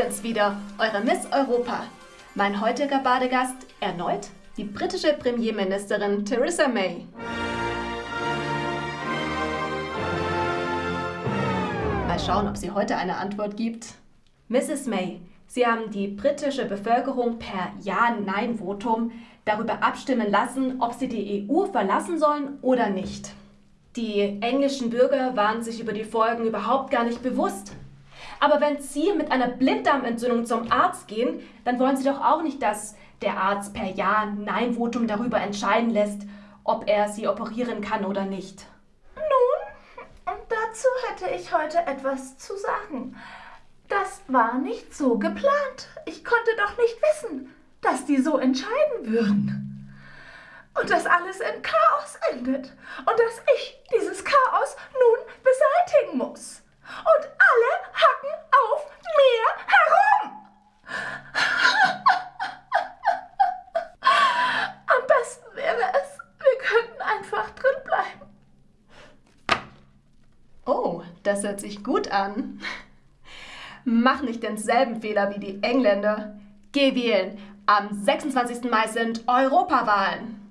bin's wieder, eure Miss Europa. Mein heutiger Badegast erneut die britische Premierministerin Theresa May. Mal schauen, ob sie heute eine Antwort gibt. Mrs. May, Sie haben die britische Bevölkerung per Ja-Nein-Votum darüber abstimmen lassen, ob sie die EU verlassen sollen oder nicht. Die englischen Bürger waren sich über die Folgen überhaupt gar nicht bewusst. Aber wenn Sie mit einer Blinddarmentzündung zum Arzt gehen, dann wollen Sie doch auch nicht, dass der Arzt per Ja-Nein-Votum darüber entscheiden lässt, ob er Sie operieren kann oder nicht. Nun, dazu hätte ich heute etwas zu sagen. Das war nicht so geplant. Ich konnte doch nicht wissen, dass die so entscheiden würden. Und dass alles in Chaos endet. Und dass ich dieses das hört sich gut an. Mach nicht denselben Fehler wie die Engländer. Geh wählen. Am 26. Mai sind Europawahlen.